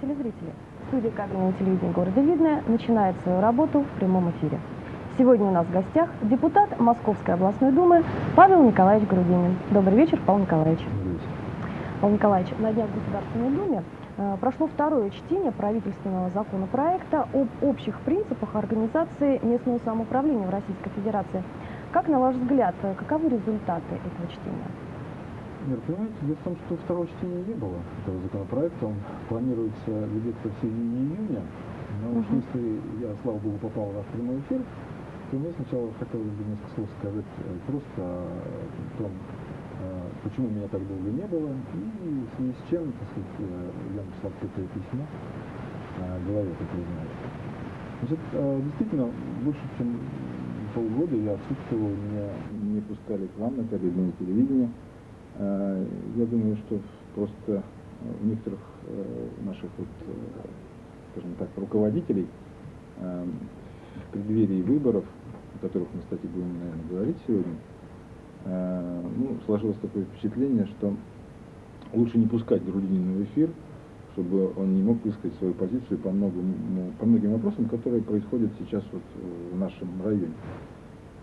Телезрители, студия кабельного телевидения города Видное начинает свою работу в прямом эфире. Сегодня у нас в гостях депутат Московской областной думы Павел Николаевич Грудинин. Добрый вечер, Павел Николаевич. Павел Николаевич, на днях в Государственной Думе э, прошло второе чтение правительственного законопроекта об общих принципах организации местного самоуправления в Российской Федерации. Как, на ваш взгляд, э, каковы результаты этого чтения? Нет, понимаете, дело в том, что второго чтения не было этого законопроекта. Он планируется ведется в середине июня. Но уж если я, слава богу, попал в ваш прямой эфир, то мне сначала хотелось бы несколько слов сказать э, просто о том, э, почему меня так долго не было, и в связи с чем, так сказать, э, я написал открытое письмо главе, как вы знаете. Значит, действительно, больше чем полгода я отсутствовал, меня не пускали к вам на кабельное телевидение. Э, я думаю, что просто у некоторых э, наших, вот, э, скажем так, руководителей в преддверии выборов, о которых мы, кстати, будем, наверное, говорить сегодня, ну, сложилось такое впечатление, что лучше не пускать Грудинина в эфир, чтобы он не мог высказать свою позицию по, многим, по многим вопросам, которые происходят сейчас вот в нашем районе.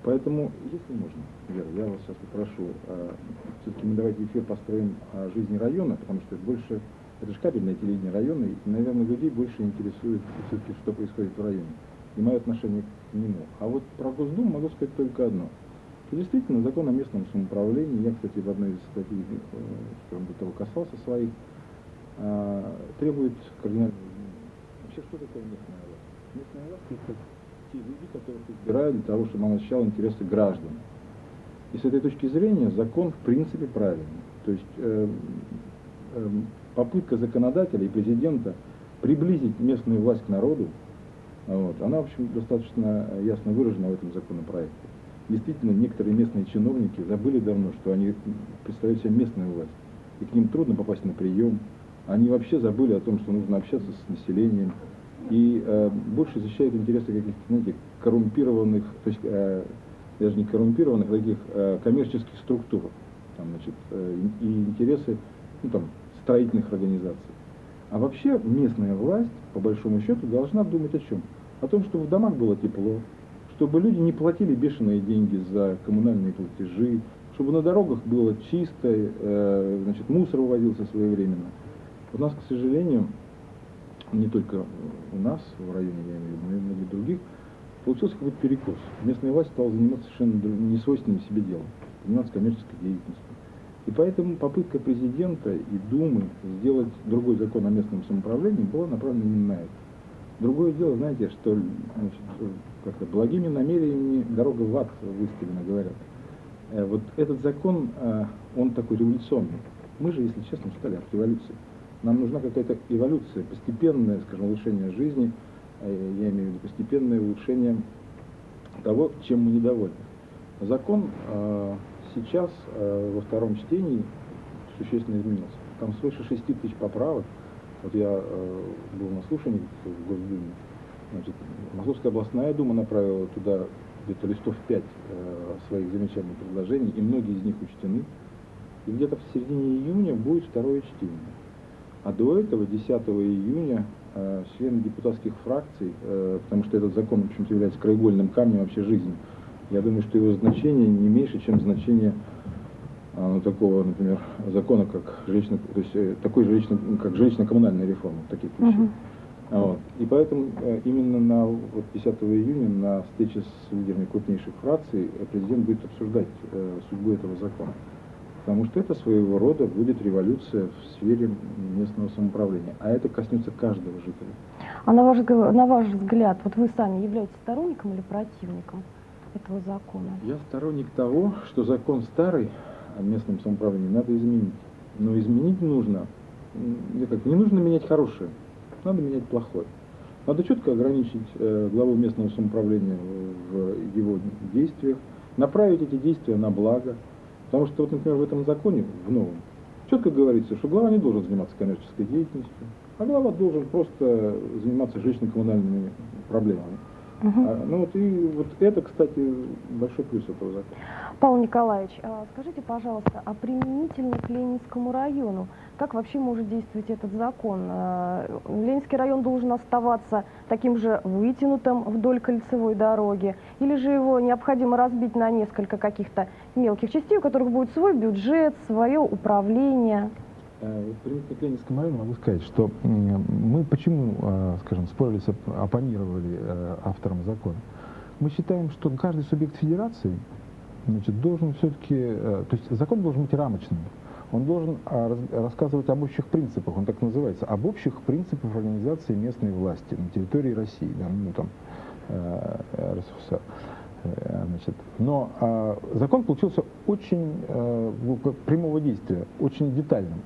Поэтому, если можно, Вера, я вас сейчас попрошу, э, все-таки мы давайте эфир построим о жизни района, потому что это больше, это же кабельное телевидение района, и, наверное, людей больше интересует все-таки, что происходит в районе, и мое отношение к нему. А вот про Госдуму могу сказать только одно. Что действительно, закон о местном самоуправлении, я, кстати, в одной из статей, э, скажем, до того касался своих, э, требует кардинального. Вообще, что такое местная власть? Местная власть – это те люди, которых избирают для того, чтобы он защищал интересы граждан. И с этой точки зрения закон в принципе правильный. То есть э, э, попытка законодателя и президента приблизить местную власть к народу, вот, она, в общем, достаточно ясно выражена в этом законопроекте. Действительно, некоторые местные чиновники забыли давно, что они представляют себе местную власть, и к ним трудно попасть на прием. Они вообще забыли о том, что нужно общаться с населением, и э, больше защищают интересы каких-то, знаете, коррумпированных, то есть э, даже не коррумпированных, а таких э, коммерческих структур, там, значит, э, и интересы ну, там, строительных организаций. А вообще местная власть, по большому счету, должна думать о чем? О том, чтобы в домах было тепло, чтобы люди не платили бешеные деньги за коммунальные платежи, чтобы на дорогах было чисто, э, значит, мусор вывозился своевременно. У нас, к сожалению, не только у нас в районе, я имею в виду, но и многих других, получился какой-то перекос. Местная власть стала заниматься совершенно несвойственным себе делом, заниматься коммерческой деятельностью. И поэтому попытка президента и Думы сделать другой закон о местном самоуправлении была направлена именно на это. Другое дело, знаете, что значит, как-то благими намерениями дорога в ад выставлена, говорят. Э, вот этот закон, э, он такой революционный. Мы же, если честно, устали от революции. Нам нужна какая-то эволюция, постепенное, скажем, улучшение жизни, э, я имею в виду постепенное улучшение того, чем мы недовольны. Закон э, сейчас э, во втором чтении существенно изменился. Там свыше 6 тысяч поправок. Вот я был на слушании в Госдуме. Значит, Московская областная дума направила туда где-то листов 5 э, своих и предложений, и многие из них учтены. И где-то в середине июня будет второе чтение. А до этого, 10 июня, э, члены депутатских фракций, э, потому что этот закон, в общем-то, является краеугольным камнем вообще жизни, я думаю, что его значение не меньше, чем значение э, ну, такого, например, закона, как жилищно, то есть такой жилищно, как жилищно-коммунальная реформа, таких вещей. Uh -huh. Вот. И поэтому именно на вот 10 июня на встрече с лидерами крупнейших фракций президент будет обсуждать судьбу этого закона. Потому что это своего рода будет революция в сфере местного самоуправления. А это коснется каждого жителя. А на ваш, на ваш взгляд, вот вы сами являетесь сторонником или противником этого закона? Я сторонник того, что закон старый о местном самоуправлении надо изменить. Но изменить нужно, как, не нужно менять хорошее, надо менять плохое. Надо четко ограничить э, главу местного самоуправления в его действиях, направить эти действия на благо, Потому что, вот, например, в этом законе, в новом, четко говорится, что глава не должен заниматься коммерческой деятельностью, а глава должен просто заниматься жилищно-коммунальными проблемами. Угу. А, ну вот и вот это, кстати, большой плюс этого закона. Павел Николаевич, а скажите, пожалуйста, а применительно к Ленинскому району, как вообще может действовать этот закон? А, Ленинский район должен оставаться таким же вытянутым вдоль кольцевой дороги, или же его необходимо разбить на несколько каких-то мелких частей, у которых будет свой бюджет, свое управление? Э, Применительно к Ленинскому могу сказать, что мы почему, э, скажем, спорили, оппонировали э, авторам закона. Мы считаем, что каждый субъект федерации значит, должен все-таки, то есть закон должен быть рамочным. Он должен рассказывать об общих принципах, он так называется, об общих принципах организации местной власти на территории России, да, ну там, РСФСР. Значит, но э, закон получился очень э, прямого действия, очень детальным.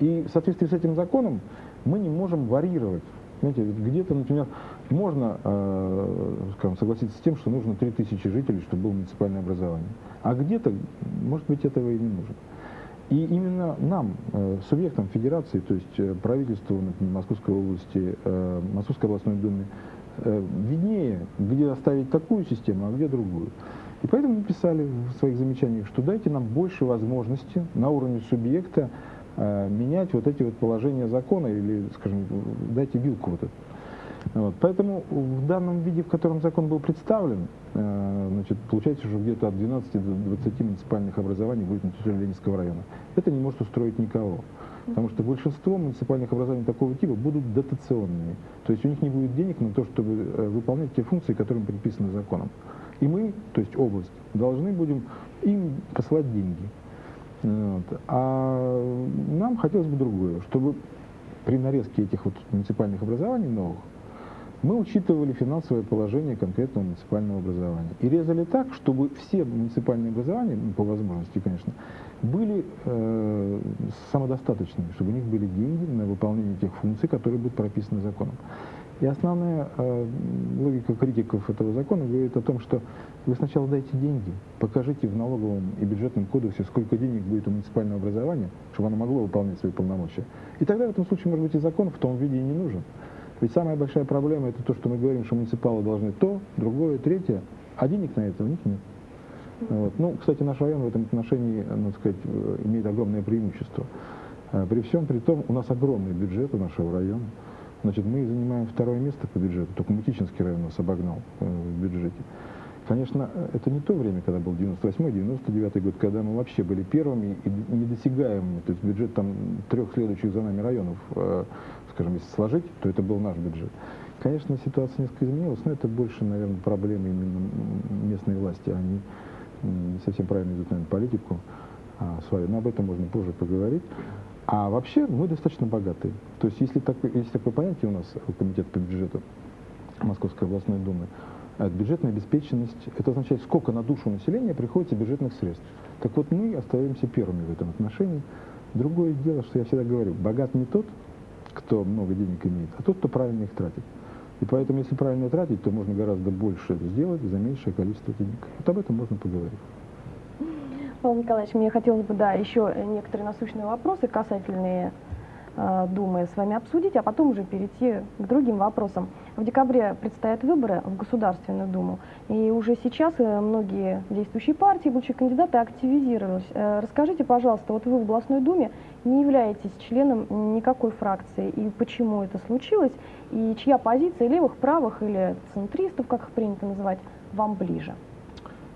И в соответствии с этим законом мы не можем варьировать. Знаете, где-то, например, можно э, скажем, согласиться с тем, что нужно 3000 жителей, чтобы было муниципальное образование. А где-то, может быть, этого и не нужно. И именно нам, э, субъектам федерации, то есть э, правительству например, Московской области, э, Московской областной думе, э, виднее, где оставить такую систему, а где другую. И поэтому мы писали в своих замечаниях, что дайте нам больше возможностей на уровне субъекта менять вот эти вот положения закона или, скажем, дайте вилку вот эту. Вот. Поэтому в данном виде, в котором закон был представлен, э, значит, получается, что где-то от 12 до 20 муниципальных образований будет на территории Ленинского района. Это не может устроить никого. Потому что большинство муниципальных образований такого типа будут дотационными. То есть у них не будет денег на то, чтобы э, выполнять те функции, которые предписаны законом. И мы, то есть область, должны будем им посылать деньги. Вот. А нам хотелось бы другое, чтобы при нарезке этих вот муниципальных образований новых мы учитывали финансовое положение конкретного муниципального образования. И резали так, чтобы все муниципальные образования, ну, по возможности, конечно, были э, самодостаточными, чтобы у них были деньги на выполнение тех функций, которые будут прописаны законом. И основная э, логика критиков этого закона говорит о том, что вы сначала дайте деньги, покажите в налоговом и бюджетном кодексе, сколько денег будет у муниципального образования, чтобы оно могло выполнять свои полномочия. И тогда в этом случае, может быть, и закон в том виде и не нужен. Ведь самая большая проблема это то, что мы говорим, что муниципалы должны то, другое, третье, а денег на это у них нет. Вот. Ну, кстати, наш район в этом отношении, надо сказать, имеет огромное преимущество. Э, при всем при том, у нас огромный бюджет у нашего района. Значит, мы занимаем второе место по бюджету, только Мутичинский район нас обогнал э, в бюджете. Конечно, это не то время, когда был 98-99 год, когда мы вообще были первыми и недосягаемыми. То есть бюджет там трех следующих за нами районов, э, скажем, если сложить, то это был наш бюджет. Конечно, ситуация несколько изменилась, но это больше, наверное, проблемы именно местной власти. Они не совсем правильно идут, наверное, политику а, свою, но об этом можно позже поговорить. А вообще мы достаточно богатые. То есть если, так, есть такое понятие у нас, комитет по бюджету Московской областной думы, э, бюджетная обеспеченность, это означает, сколько на душу населения приходится бюджетных средств. Так вот мы остаемся первыми в этом отношении. Другое дело, что я всегда говорю, богат не тот, кто много денег имеет, а тот, кто правильно их тратит. И поэтому, если правильно тратить, то можно гораздо больше сделать за меньшее количество денег. Вот об этом можно поговорить. Павел Николаевич, мне хотелось бы, да, еще некоторые насущные вопросы касательные э, Думы с вами обсудить, а потом уже перейти к другим вопросам. В декабре предстоят выборы в Государственную Думу, и уже сейчас э, многие действующие партии, будущие кандидаты активизировались. Э, расскажите, пожалуйста, вот вы в областной Думе не являетесь членом никакой фракции, и почему это случилось, и чья позиция левых, правых или центристов, как их принято называть, вам ближе?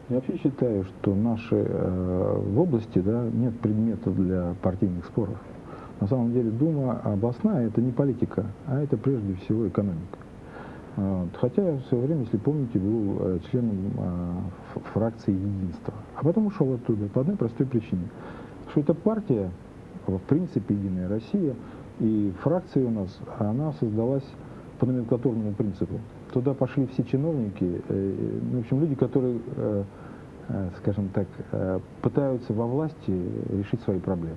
Я вообще считаю, что наши э, в области да, нет предмета для партийных споров. На самом деле Дума областная – это не политика, а это прежде всего экономика. Вот. Хотя я в свое время, если помните, был э, членом э, фракции «Единство». А потом ушел оттуда по одной простой причине. Что эта партия, в принципе, «Единая Россия», и фракция у нас, она создалась по номенклатурному принципу. Туда пошли все чиновники, э, ну, в общем, люди, которые э, Э, скажем так, пытаются во власти решить свои проблемы.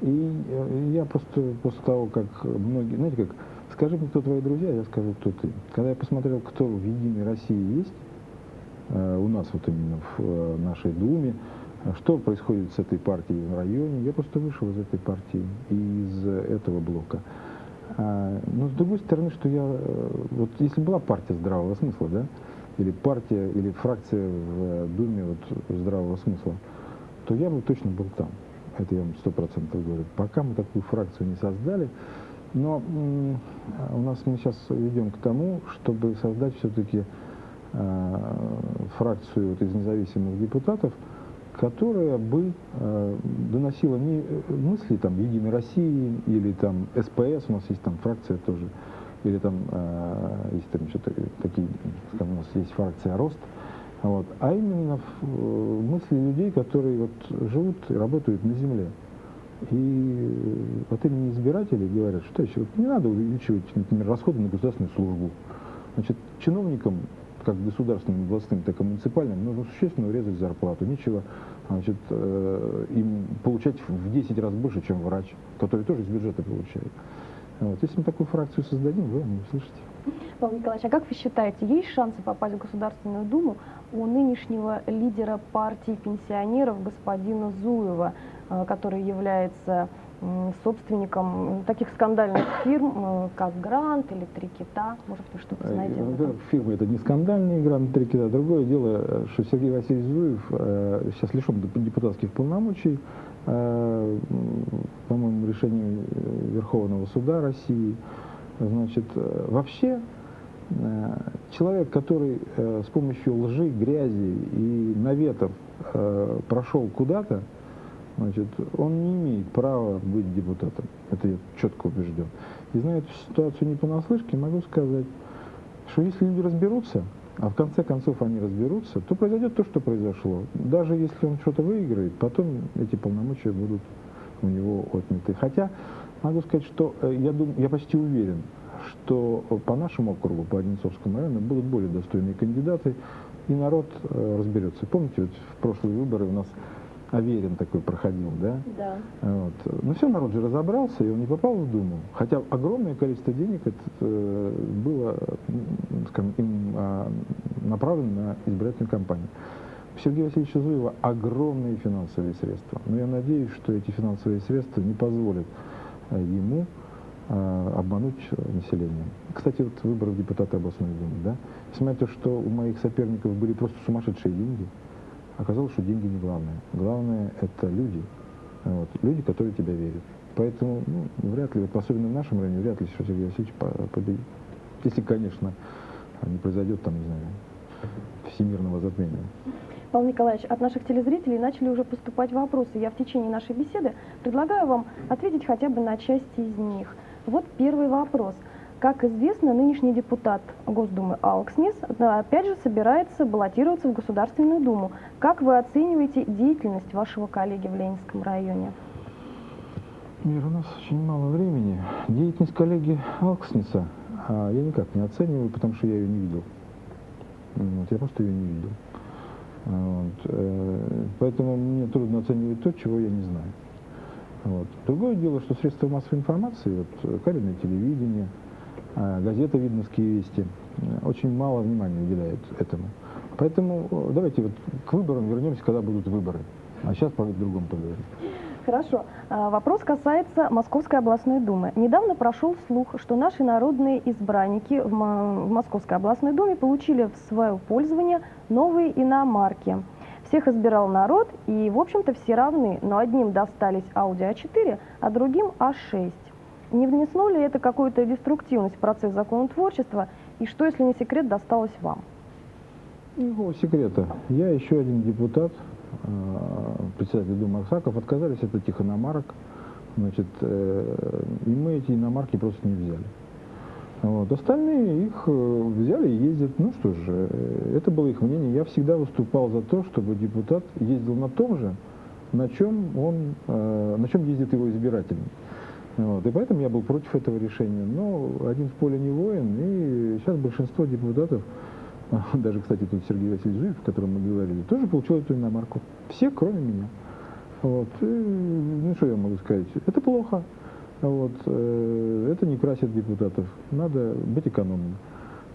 И я просто после того, как многие, знаете как, скажи мне, кто твои друзья, я скажу, кто ты. Когда я посмотрел, кто в «Единой России» есть, у нас вот именно в нашей Думе, что происходит с этой партией в районе, я просто вышел из этой партии, из этого блока. А, но с другой стороны, что я, э, вот если была партия здравого смысла, да, или партия, или фракция в Думе вот, здравого смысла, то я бы точно был там. Это я вам сто процентов говорю. Пока мы такую фракцию не создали, но у нас мы сейчас ведем к тому, чтобы создать все-таки э, фракцию вот из независимых депутатов, которая бы э, доносила не э, мысли там Единой России или там СПС, у нас есть там фракция тоже, или там э, есть там еще такие, скажем, у нас есть фракция Рост, вот, а именно в, э, мысли людей, которые вот живут и работают на земле. И от имени избирателей говорят, что еще вот не надо увеличивать, например, расходы на государственную службу. Значит, чиновникам, как государственным, властным, так и муниципальным, нужно существенно урезать зарплату. Нечего значит, э, им получать в 10 раз больше, чем врач, который тоже из бюджета получает. Вот. Если мы такую фракцию создадим, вы не услышите. Павел Николаевич, а как вы считаете, есть шансы попасть в Государственную Думу у нынешнего лидера партии пенсионеров господина Зуева, э, который является собственником таких скандальных фирм, э, как Грант или Три Кита. Может, вы что-то э, знаете? Во-первых, фирмы это не скандальные Грант, Три Кита. Другое дело, что Сергей Васильевич Зуев сейчас лишен депутатских полномочий, по-моему, решением Верховного суда России. Значит, вообще Э, человек, который э, с помощью лжи, грязи и наветов э, прошел куда-то, значит, он не имеет права быть депутатом. Это я четко убежден. И зная эту ситуацию не понаслышке, могу сказать, что если люди разберутся, а в конце концов они разберутся, то произойдет то, что произошло. Даже если он что-то выиграет, потом эти полномочия будут у него отняты. Хотя могу сказать, что я, думаю, я почти уверен, что по нашему округу, по Одинцовскому району, будут более достойные кандидаты, и народ э, разберется. Помните, вот в прошлые выборы у нас Аверин такой проходил, да? Да. Вот. Но ну, все, народ же разобрался, и он не попал в Думу. Хотя огромное количество денег это, э, было скажем, им, э, направлено на избирательную кампанию. У Сергея Васильевича Зуева огромные финансовые средства. Но я надеюсь, что эти финансовые средства не позволят э, ему а, обмануть население. Кстати, вот выборы в депутаты областной думы, да? То, что у моих соперников были просто сумасшедшие деньги, оказалось, что деньги не главное. Главное – это люди. Вот, люди, которые тебя верят. Поэтому, ну, вряд ли, вот, особенно в нашем районе, вряд ли что Сергей Васильевич победит. Если, конечно, не произойдет там, не знаю, всемирного затмения. Павел Николаевич, от наших телезрителей начали уже поступать вопросы. Я в течение нашей беседы предлагаю вам ответить хотя бы на часть из них. Вот первый вопрос. Как известно, нынешний депутат Госдумы Алкснис опять же собирается баллотироваться в Государственную Думу. Как вы оцениваете деятельность вашего коллеги в Ленинском районе? У нас очень мало времени. Деятельность коллеги Алксниса а, я никак не оцениваю, потому что я ее не видел. Вот, я просто ее не видел. Вот, э, поэтому мне трудно оценивать то, чего я не знаю. Вот. Другое дело, что средства массовой информации, вот, кабельное телевидение, газета «Видновские вести» э, очень мало внимания уделяют этому. Поэтому э, давайте вот к выборам вернемся, когда будут выборы. А сейчас по другому поговорим. Хорошо. А, вопрос касается Московской областной думы. Недавно прошел слух, что наши народные избранники в Московской областной думе получили в свое пользование новые иномарки. Всех избирал народ, и, в общем-то, все равны, но одним достались Audi A4, а другим A6. Не внесло ли это какую-то деструктивность в процесс законотворчества, и что, если не секрет, досталось вам? Никакого секрета. Я еще один депутат, Э, председатель Думы Аксаков, отказались от этих иномарок. Значит, э, и мы эти иномарки просто не взяли. Вот. Остальные их э, взяли и ездят. Ну что же, это было их мнение. Я всегда выступал за то, чтобы депутат ездил на том же, на чем, он, на чем ездит его избиратель. Вот. И поэтому я был против этого решения. Но один в поле не воин, и сейчас большинство депутатов даже, кстати, тут Сергей Васильевич Жив, о котором мы говорили, тоже получил эту иномарку. Все, кроме меня. Вот. И, ну, что я могу сказать? Это плохо. Вот. Э, это не красит депутатов. Надо быть экономным.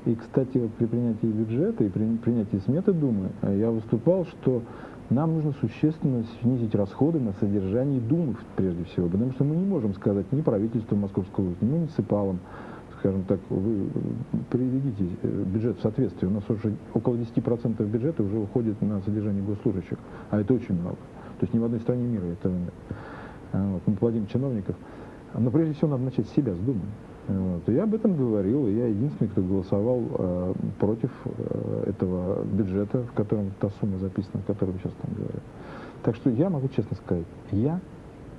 И, кстати, вот при принятии бюджета и при принятии сметы Думы э, я выступал, что нам нужно существенно снизить расходы на содержание Думы, прежде всего, потому что мы не можем сказать ни правительству Московской области, ни муниципалам, скажем так, вы приведите э, бюджет в соответствие. У нас уже около 10% бюджета уже уходит на содержание госслужащих, а это очень много. То есть ни в одной стране мира этого нет. А, вот, мы платим чиновников. Но прежде всего надо начать с себя, с Думы. Вот. я об этом говорил, и я единственный, кто голосовал э, против э, этого бюджета, в котором та сумма записана, о которой сейчас там говорите. Так что я могу честно сказать, я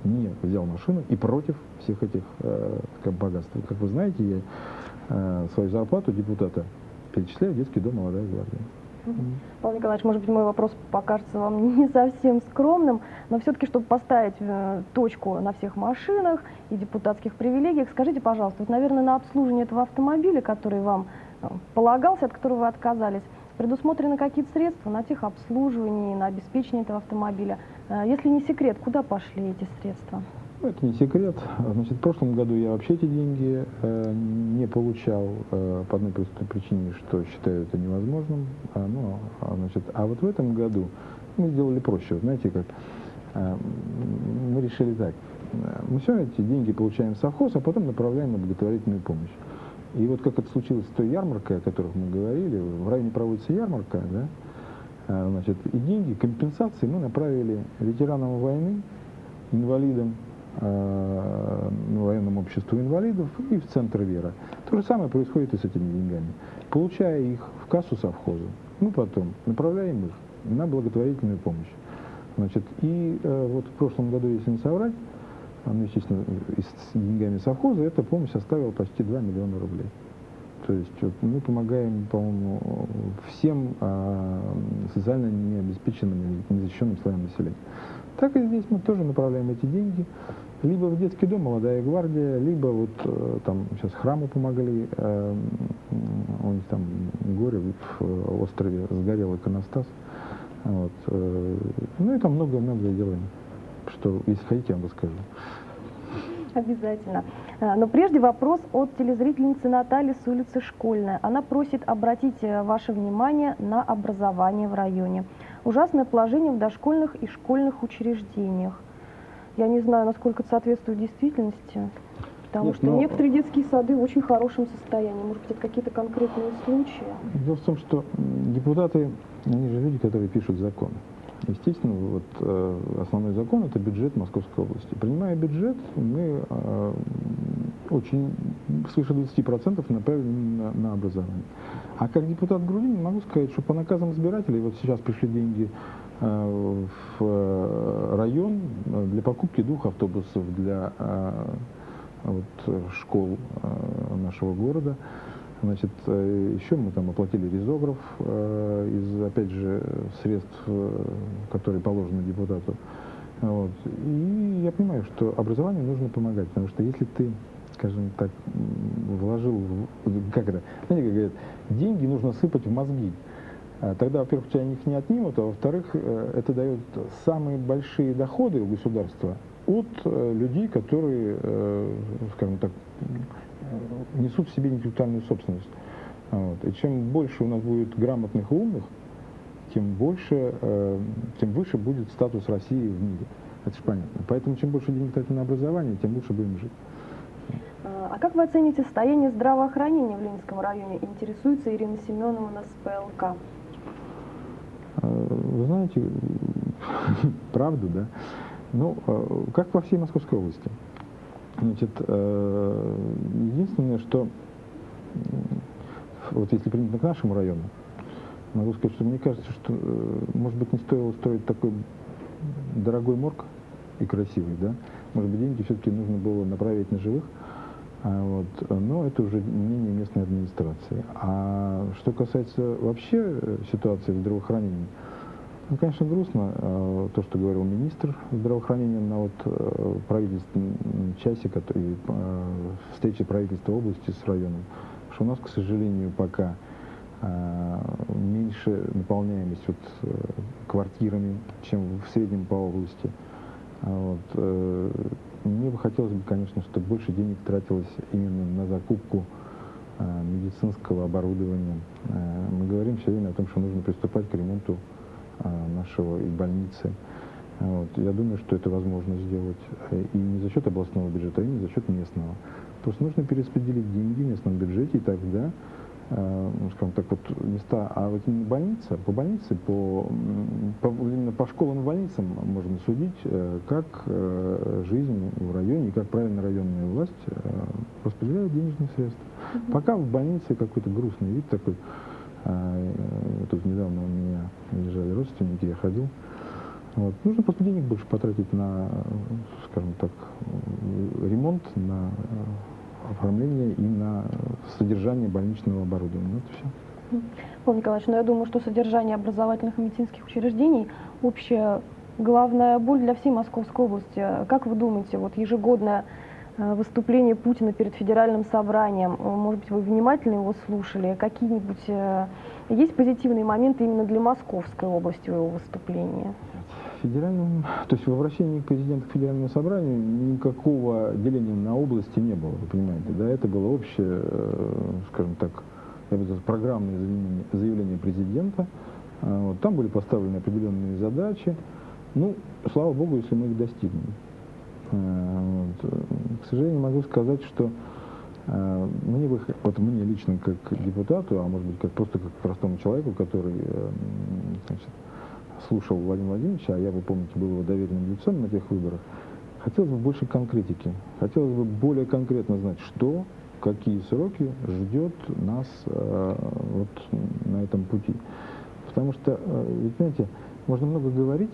не взял машину и против всех этих э, богатств. Как вы знаете, я э, свою зарплату депутата перечисляю в детский дом «Молодая гвардия». Павел Николаевич, может быть, мой вопрос покажется вам не совсем скромным, но все-таки, чтобы поставить э, точку на всех машинах и депутатских привилегиях, скажите, пожалуйста, вот, наверное, на обслуживание этого автомобиля, который вам э, полагался, от которого вы отказались, предусмотрены какие-то средства на техобслуживание, на обеспечение этого автомобиля. Э, если не секрет, куда пошли эти средства? Это не секрет. Значит, в прошлом году я вообще эти деньги э, не получал э, по одной простой причине, что считаю это невозможным. А, ну, а, значит, а вот в этом году мы сделали проще. Знаете, как э, мы решили так. Мы все эти деньги получаем в совхоз, а потом направляем на благотворительную помощь. И вот как это случилось с той ярмаркой, о которой мы говорили, в районе проводится ярмарка, да, а, значит, и деньги, компенсации мы направили ветеранам войны, инвалидам, э, военному обществу инвалидов и в Центр Вера. То же самое происходит и с этими деньгами. Получая их в кассу совхоза, мы потом направляем их на благотворительную помощь. Значит, и э, вот в прошлом году, если не соврать, ну, естественно, с деньгами совхоза, эта помощь составила почти 2 миллиона рублей. То есть вот, мы помогаем, по-моему, всем а, социально необеспеченным и незащищенным слоям населения. Так и здесь мы тоже направляем эти деньги либо в детский дом «Молодая гвардия», либо вот э, там сейчас храму помогли, э, у них там горе в острове сгорел иконостас. Вот. Э, ну и там много-много делаем, что, если хотите, я вам расскажу. Обязательно. Но прежде вопрос от телезрительницы Натальи с улицы Школьная. Она просит обратить ваше внимание на образование в районе ужасное положение в дошкольных и школьных учреждениях. Я не знаю, насколько это соответствует действительности, потому Нет, что но... некоторые детские сады в очень хорошем состоянии. Может быть, это какие-то конкретные случаи? Дело в том, что депутаты, они же люди, которые пишут законы. Естественно, вот э, основной закон это бюджет Московской области. Принимая бюджет, мы э, очень свыше 20% направили на, на образование. А как депутат Грудинин могу сказать, что по наказам избирателей, вот сейчас пришли деньги э, в э, район для покупки двух автобусов для э, вот, школ э, нашего города. Значит, э, еще мы там оплатили резограф э, из, опять же, средств, э, которые положены депутату. Вот. И я понимаю, что образованию нужно помогать, потому что если ты скажем так, вложил, как это, знаете, как говорят, деньги нужно сыпать в мозги. А тогда, во-первых, у тебя их не отнимут, а во-вторых, э, это дает самые большие доходы у государства от э, людей, которые, э, скажем так, несут в себе интеллектуальную собственность. Вот. И чем больше у нас будет грамотных и умных, тем больше, тем выше будет статус России в мире. Это же понятно. Поэтому чем больше денег тратим на образование, тем лучше будем жить. А как вы оцените состояние здравоохранения в Ленинском районе? Интересуется Ирина Семенова на СПЛК. А, вы знаете, правду, да? Ну, а, как во всей Московской области. Значит, э, единственное, что вот если примерно к нашему району, могу сказать, что мне кажется, что, э, может быть, не стоило строить такой дорогой морг и красивый, да? Может быть, деньги все-таки нужно было направить на живых, вот, но это уже мнение местной администрации. А что касается вообще э, ситуации в здравоохранении, ну, конечно, грустно э, то, что говорил министр здравоохранения на вот э, правительственном часе, э, встрече правительства области с районом, что у нас, к сожалению, пока э, меньше наполняемость вот, э, квартирами, чем в среднем по области. А вот, э, мне бы хотелось бы, конечно, чтобы больше денег тратилось именно на закупку э, медицинского оборудования. Э, мы говорим все время о том, что нужно приступать к ремонту нашего и больницы. Вот. Я думаю, что это возможно сделать и не за счет областного бюджета, и не за счет местного. Просто нужно перераспределить деньги в местном бюджете, и тогда Э, скажем так, вот места, а вот именно больница, по больнице, по, по, именно по школам и больницам можно судить, э, как э, жизнь в районе и как правильно районная власть распределяет денежные средства. -hmm. Пока в больнице какой-то грустный вид такой, тут недавно у меня лежали родственники, я ходил, вот. Нужно просто денег больше потратить на, скажем так, ремонт, на оформление и на содержание больничного оборудования. Вот все. Павел Николаевич, ну я думаю, что содержание образовательных и медицинских учреждений общая главная боль для всей Московской области. Как вы думаете, вот ежегодное э, выступление Путина перед федеральным собранием, э, может быть, вы внимательно его слушали, какие-нибудь э, есть позитивные моменты именно для Московской области его выступления? Федеральном, то есть в обращении к президенту к федеральному собранию никакого деления на области не было, вы понимаете, да, это было общее, э, скажем так, я бы сказал, программное заявление, заявление президента, а, вот, там были поставлены определенные задачи, ну, слава богу, если мы их достигнем. А, вот. К сожалению, могу сказать, что а, мне бы, вот мне лично как депутату, а может быть как просто как простому человеку, который э, значит, слушал Владимира Владимировича, а я, вы помните, был его доверенным лицом на тех выборах, хотелось бы больше конкретики. Хотелось бы более конкретно знать, что, какие сроки ждет нас э, вот на этом пути. Потому что, э, ведь, знаете, можно много говорить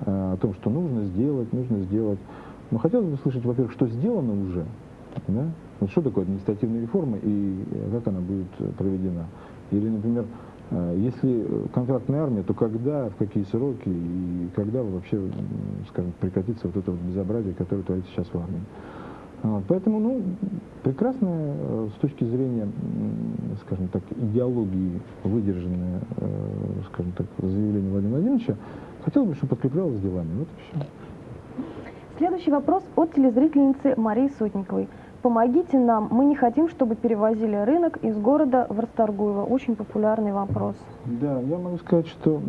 э, о том, что нужно сделать, нужно сделать. Но хотелось бы слышать, во-первых, что сделано уже, да? Вот что такое административная реформа и как она будет проведена. Или, например, если контрактная армия, то когда, в какие сроки и когда вообще, скажем, прекратится вот это вот безобразие, которое творится сейчас в армии. Вот, поэтому, ну, прекрасное э, с точки зрения, скажем так, идеологии выдержанное, э, скажем так, заявление Владимира Владимировича, хотелось бы, чтобы подкреплялось делами. Вот и все. Следующий вопрос от телезрительницы Марии Сотниковой. Помогите нам, мы не хотим, чтобы перевозили рынок из города в Расторгуево. Очень популярный вопрос. Да, я могу сказать, что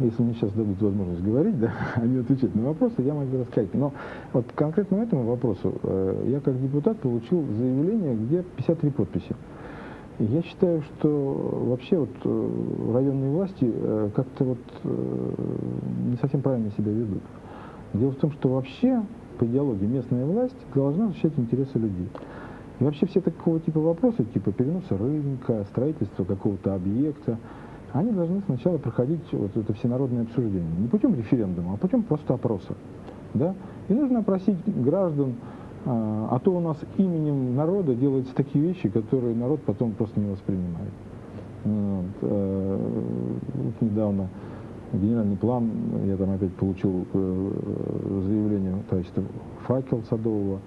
если мне сейчас дадут возможность говорить, да, а не отвечать на вопросы, я могу рассказать. Но вот конкретно этому вопросу э, я как депутат получил заявление, где 53 подписи. Я считаю, что вообще вот э, районные власти э, как-то вот не совсем правильно себя ведут. Дело в том, что вообще по идеологии местная власть должна защищать интересы людей. И вообще все такого типа вопросы, типа переноса рынка, строительства какого-то объекта, они должны сначала проходить вот это всенародное обсуждение. Не путем референдума, а путем просто опроса. Да? И нужно опросить граждан, а, а то у нас именем народа делаются такие вещи, которые народ потом просто не воспринимает. Вот, э, вот недавно генеральный план, я там опять получил э, заявление товарищества «Факел» Садового,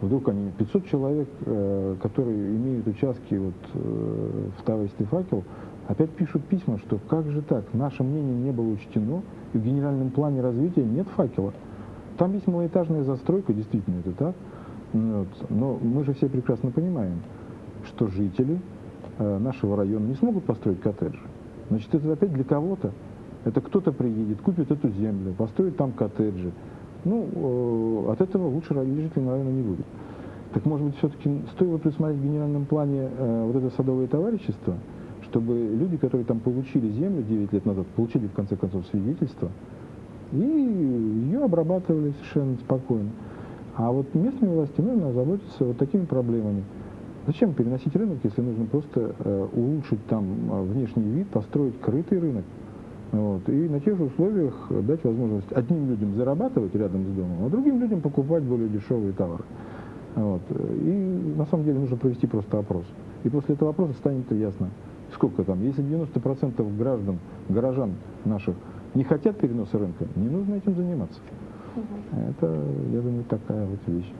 вдруг они, 500 человек, э, которые имеют участки вот, э, в товариществе «Факел», опять пишут письма, что как же так, наше мнение не было учтено, и в генеральном плане развития нет «Факела». Там есть малоэтажная застройка, действительно это так, вот, но мы же все прекрасно понимаем, что жители нашего района не смогут построить коттеджи. Значит, это опять для кого-то это кто-то приедет, купит эту землю, построит там коттеджи. Ну, э, от этого лучше жителям, наверное, не будет. Так, может быть, все-таки стоило присмотреть в генеральном плане э, вот это садовое товарищество, чтобы люди, которые там получили землю 9 лет назад, получили, в конце концов, свидетельство, и ее обрабатывали совершенно спокойно. А вот местные власти нужно озаботиться вот такими проблемами. Зачем переносить рынок, если нужно просто э, улучшить там внешний вид, построить крытый рынок? Вот. И на тех же условиях дать возможность одним людям зарабатывать рядом с домом, а другим людям покупать более дешевые товары. Вот. И на самом деле нужно провести просто опрос. И после этого опроса станет ясно, сколько там. Если 90% граждан, горожан наших не хотят переноса рынка, не нужно этим заниматься. Угу. Это, я думаю, такая вот вещь.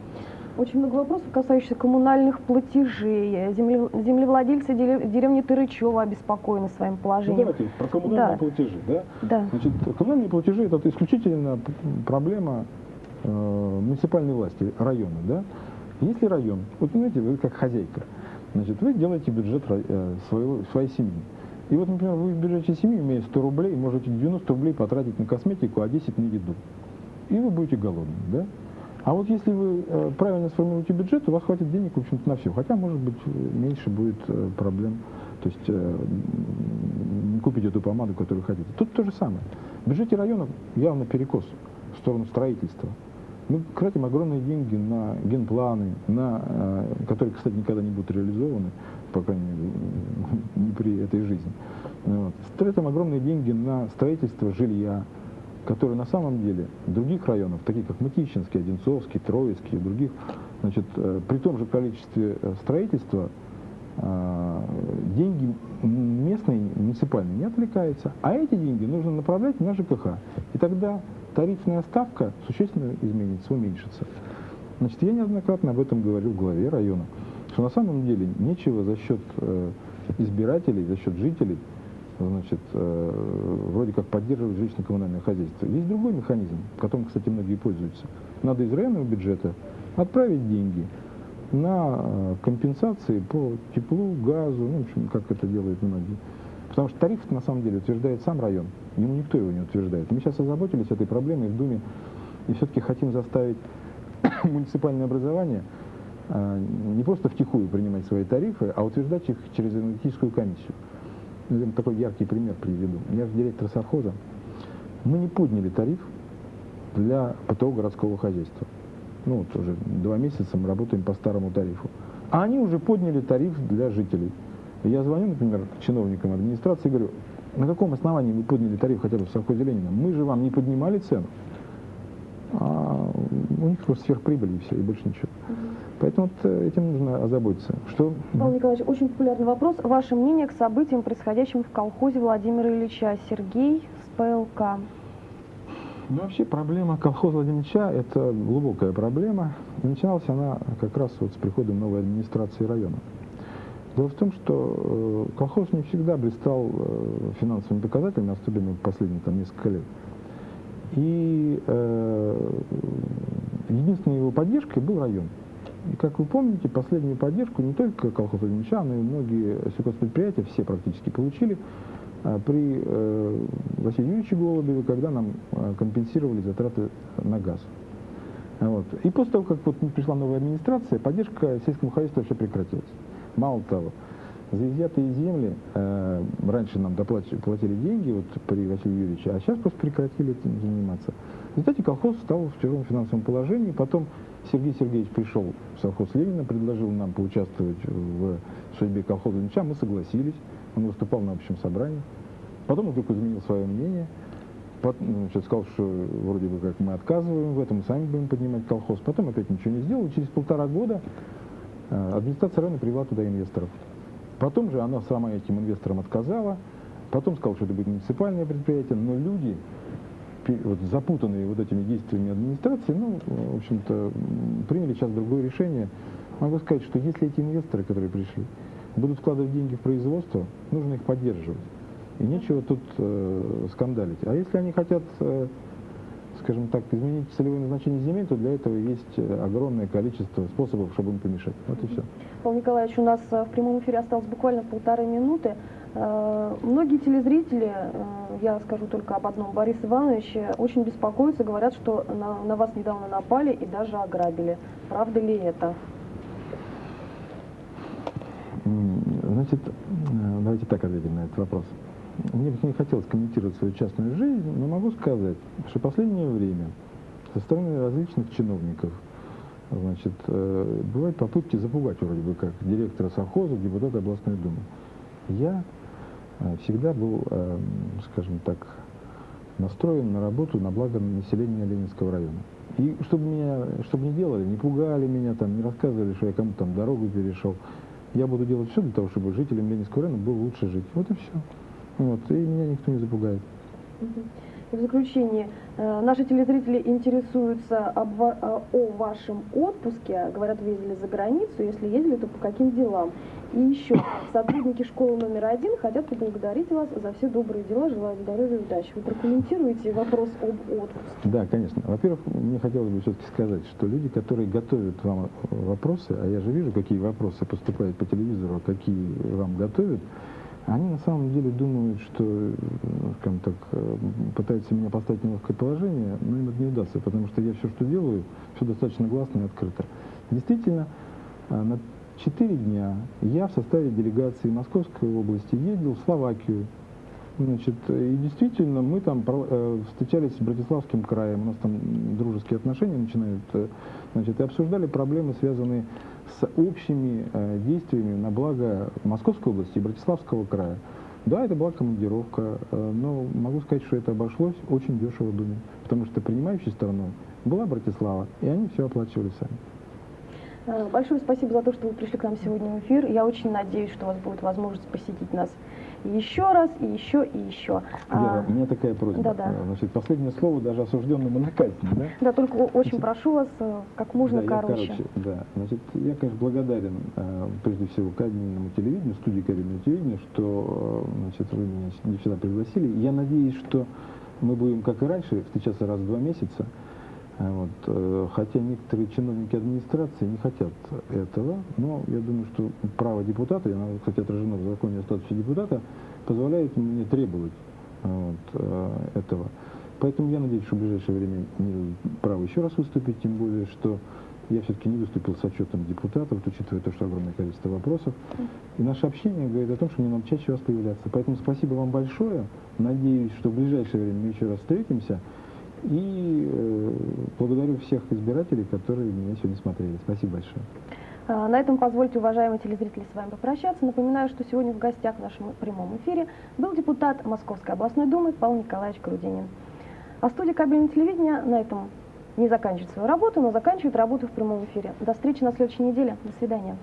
Очень много вопросов, касающихся коммунальных платежей. Земле, землевладельцы деревни Тырычева обеспокоены своим положением. Ну, давайте про коммунальные да. платежи. Да? Да. Значит, коммунальные платежи – это исключительно проблема э, муниципальной власти, района. Да? Если район, вот понимаете, вы как хозяйка, значит, вы делаете бюджет э, своего, своей семьи. И вот, например, вы в бюджете семьи, имея 100 рублей, можете 90 рублей потратить на косметику, а 10 на еду. И вы будете голодным, да? А вот если вы э, правильно сформируете бюджет, у вас хватит денег, в общем-то, на все. Хотя, может быть, меньше будет э, проблем. То есть э, купить эту помаду, которую хотите. Тут то же самое. В бюджете района явно перекос в сторону строительства. Мы тратим огромные деньги на генпланы, на, которые, кстати, никогда не будут реализованы, по крайней мере, не при этой жизни. Вот. Тратим огромные деньги на строительство жилья, которое на самом деле других районах, таких как Мытищинский, Одинцовский, Троицкий и других, значит, э, при том же количестве э, строительства деньги местные, муниципальные не отвлекаются, а эти деньги нужно направлять на ЖКХ. И тогда тарифная ставка существенно изменится, уменьшится. Значит, я неоднократно об этом говорил в главе района, что на самом деле нечего за счет э, избирателей, за счет жителей, значит, э, вроде как поддерживать жилищно-коммунальное хозяйство. Есть другой механизм, которым, кстати, многие пользуются. Надо из районного бюджета отправить деньги на э, компенсации по теплу, газу, ну, в общем, как это делают многие. Потому что тариф на самом деле утверждает сам район. Ему никто его не утверждает. Мы сейчас озаботились этой проблемой в Думе и все-таки хотим заставить муниципальное образование а, не просто втихую принимать свои тарифы, а утверждать их через энергетическую комиссию. Я такой яркий пример приведу. Я же директор совхоза. Мы не подняли тариф для ПТО городского хозяйства. Ну, вот уже два месяца мы работаем по старому тарифу. А они уже подняли тариф для жителей. Я звоню, например, чиновникам администрации и говорю, на каком основании вы подняли тариф хотя бы в совхозе Ленина? Мы же вам не поднимали цену. А у них просто сверхприбыль и все, и больше ничего. Угу. Поэтому вот э, этим нужно озаботиться. Что? Павел Николаевич, очень популярный вопрос. Ваше мнение к событиям, происходящим в колхозе Владимира Ильича? Сергей с ПЛК. Ну, вообще проблема колхоза Владимира Ильича – это глубокая проблема. И начиналась она как раз вот с приходом новой администрации района. Дело в том, что э, колхоз не всегда блистал э, финансовыми показателями, особенно последние там, несколько лет. И э, единственной его поддержкой был район. И, как вы помните, последнюю поддержку не только колхоз Ильича, но и многие сельхозпредприятия, все практически получили э, при э, Василии Юрьевиче Голубеве, когда нам э, компенсировали затраты на газ. Вот. И после того, как вот пришла новая администрация, поддержка сельскому хозяйству все прекратилась. Мало того, за изъятые земли э, раньше нам доплатили, платили деньги вот, при Василии Юрьевиче, а сейчас просто прекратили этим заниматься. В результате колхоз стал в тяжелом финансовом положении. Потом Сергей Сергеевич пришел совхоз Ленина, предложил нам поучаствовать в судьбе колхоза Ильича. Мы согласились. Он выступал на общем собрании. Потом он вдруг изменил свое мнение. Потом, значит, сказал, что вроде бы как мы отказываем в этом, сами будем поднимать колхоз. Потом опять ничего не сделал. Через полтора года Э, администрация района привела туда инвесторов. Потом же она сама этим инвесторам отказала, потом сказала, что это будет муниципальное предприятие, но люди, вот, запутанные вот этими действиями администрации, ну, в общем-то, приняли сейчас другое решение. Могу сказать, что если эти инвесторы, которые пришли, будут вкладывать деньги в производство, нужно их поддерживать. И нечего тут э, скандалить. А если они хотят э, скажем так, изменить целевое назначение земель, то для этого есть э, огромное количество способов, чтобы им помешать. Вот и все. Павел Николаевич, у нас э, в прямом эфире осталось буквально полторы минуты. Э, многие телезрители, я скажу только об одном, Борис Иванович, очень беспокоятся, говорят, что на, на вас недавно напали и даже ограбили. Правда ли это? Значит, давайте так ответим на этот вопрос. Мне бы не хотелось комментировать свою частную жизнь, но могу сказать, что в последнее время со стороны различных чиновников значит, э, бывают попытки запугать вроде бы как директора совхоза, депутата областной думы. Я э, всегда был, э, скажем так, настроен на работу на благо населения Ленинского района. И чтобы меня, чтобы не делали, не пугали меня, там, не рассказывали, что я кому-то там дорогу перешел, я буду делать все для того, чтобы жителям Ленинского района было лучше жить. Вот и все. Вот, и меня никто не запугает. И в заключение, э, наши телезрители интересуются об, о, о вашем отпуске, говорят, вы ездили за границу, если ездили, то по каким делам? И еще, сотрудники школы номер один хотят поблагодарить вас за все добрые дела, желаю здоровья и удачи. Вы прокомментируете вопрос об отпуске? Да, конечно. Во-первых, мне хотелось бы все-таки сказать, что люди, которые готовят вам вопросы, а я же вижу, какие вопросы поступают по телевизору, какие вам готовят, Они на самом деле думают, что, э, скажем так, э, пытаются меня поставить в неловкое положение, но им это не удастся, потому что я все, что делаю, все достаточно гласно и открыто. Действительно, э, на четыре дня я в составе делегации Московской области ездил в Словакию, Значит, и действительно, мы там э, встречались с Братиславским краем, у нас там дружеские отношения начинают, значит, и обсуждали проблемы, связанные с общими э, действиями на благо Московской области и Братиславского края. Да, это была командировка, но могу сказать, что это обошлось очень дешево Думе, потому что принимающей стороной была Братислава, и они все оплачивали сами. Большое спасибо за то, что вы пришли к нам сегодня в эфир. Я очень надеюсь, что у вас будет возможность посетить нас еще раз, и еще, и еще. Вера, а, у меня такая просьба. Да, да. Значит, последнее слово даже осужденному на казнь, да? Да, только очень Значит, прошу вас э, как можно да, короче. Я, короче. Да, значит, я, конечно, благодарен э, прежде всего кабельному телевидению, студии кабельного телевидения, что э, значит, вы меня сюда пригласили. Я надеюсь, что мы будем, как и раньше, встречаться раз в два месяца. Вот. Э, хотя некоторые чиновники администрации не хотят этого, но я думаю, что право депутата, и оно, кстати, отражено в законе о статусе депутата, позволяет мне требовать вот, э, этого. Поэтому я надеюсь, что в ближайшее время не право еще раз выступить, тем более, что я все-таки не выступил с отчетом депутатов, учитывая то, что огромное количество вопросов. И наше общение говорит о том, что мне надо чаще вас появляться. Поэтому спасибо вам большое. Надеюсь, что в ближайшее время мы еще раз встретимся. И э, благодарю всех избирателей, которые меня сегодня смотрели. Спасибо большое. А, на этом позвольте, уважаемые телезрители, с вами попрощаться. Напоминаю, что сегодня в гостях в нашем прямом эфире был депутат Московской областной думы Павел Николаевич Крудинин. А студия кабельного телевидения на этом не заканчивает свою работу, но заканчивает работу в прямом эфире. До встречи на следующей неделе. До свидания.